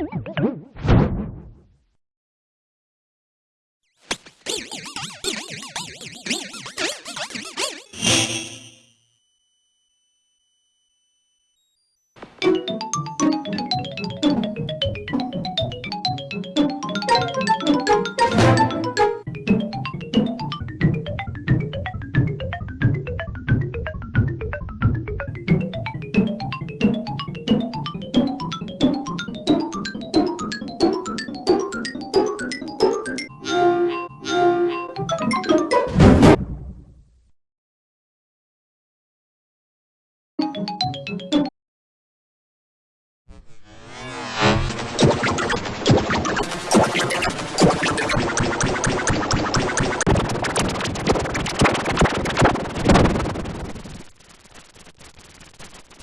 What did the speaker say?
Woo!